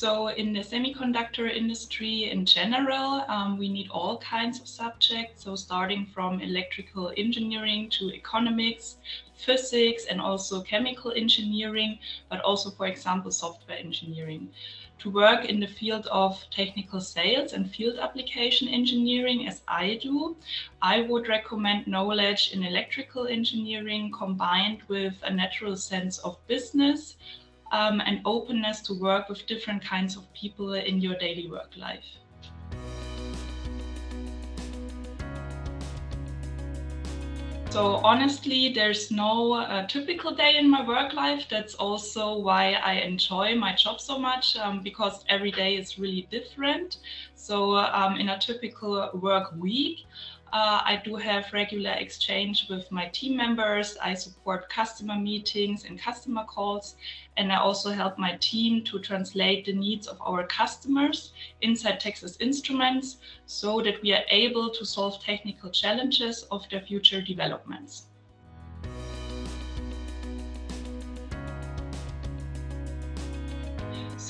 So in the semiconductor industry in general, um, we need all kinds of subjects. So starting from electrical engineering to economics, physics, and also chemical engineering, but also, for example, software engineering. To work in the field of technical sales and field application engineering, as I do, I would recommend knowledge in electrical engineering combined with a natural sense of business, um, and openness to work with different kinds of people in your daily work life. So honestly, there's no uh, typical day in my work life. That's also why I enjoy my job so much um, because every day is really different. So um, in a typical work week, uh, I do have regular exchange with my team members. I support customer meetings and customer calls. And I also help my team to translate the needs of our customers inside Texas Instruments so that we are able to solve technical challenges of their future developments.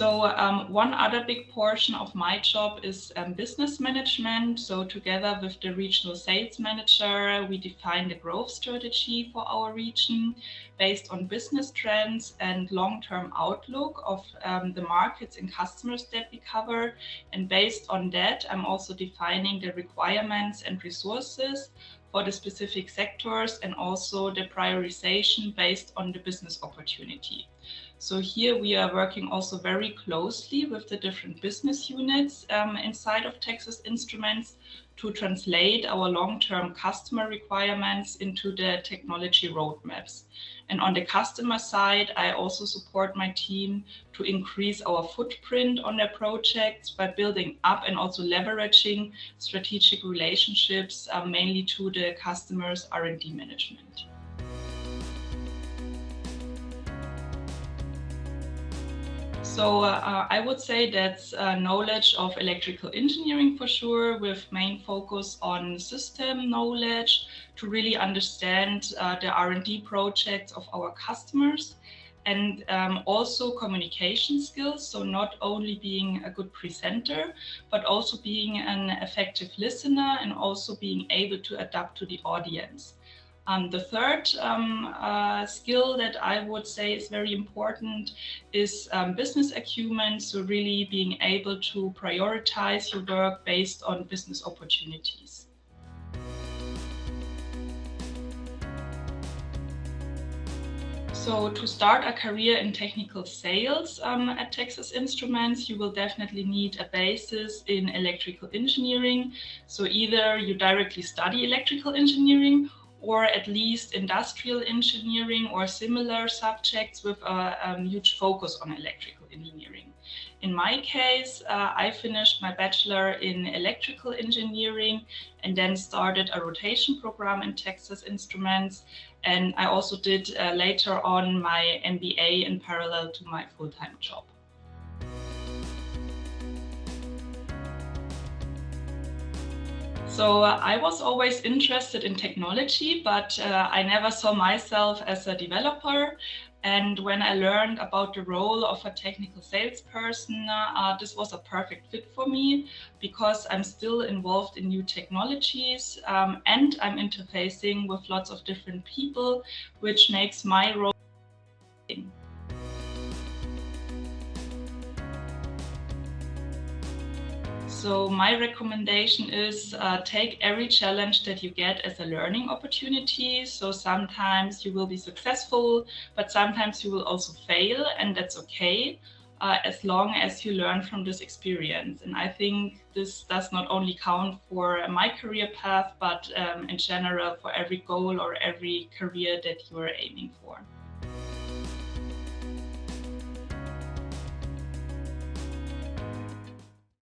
So um, one other big portion of my job is um, business management. So together with the regional sales manager, we define the growth strategy for our region based on business trends and long-term outlook of um, the markets and customers that we cover. And based on that, I'm also defining the requirements and resources for the specific sectors and also the prioritization based on the business opportunity. So here we are working also very closely with the different business units um, inside of Texas Instruments to translate our long-term customer requirements into the technology roadmaps. And on the customer side, I also support my team to increase our footprint on their projects by building up and also leveraging strategic relationships, uh, mainly to the customers' R&D management. So uh, I would say that's uh, knowledge of electrical engineering for sure, with main focus on system knowledge to really understand uh, the R&D projects of our customers and um, also communication skills. So not only being a good presenter, but also being an effective listener and also being able to adapt to the audience. Um, the third um, uh, skill that I would say is very important is um, business acumen. So really being able to prioritize your work based on business opportunities. So to start a career in technical sales um, at Texas Instruments, you will definitely need a basis in electrical engineering. So either you directly study electrical engineering or at least industrial engineering or similar subjects with a um, huge focus on electrical engineering. In my case, uh, I finished my bachelor in electrical engineering and then started a rotation program in Texas Instruments. And I also did uh, later on my MBA in parallel to my full-time job. So uh, I was always interested in technology, but uh, I never saw myself as a developer. And when I learned about the role of a technical salesperson, uh, this was a perfect fit for me because I'm still involved in new technologies um, and I'm interfacing with lots of different people, which makes my role So my recommendation is uh, take every challenge that you get as a learning opportunity. So sometimes you will be successful, but sometimes you will also fail and that's okay. Uh, as long as you learn from this experience. And I think this does not only count for my career path, but um, in general for every goal or every career that you are aiming for.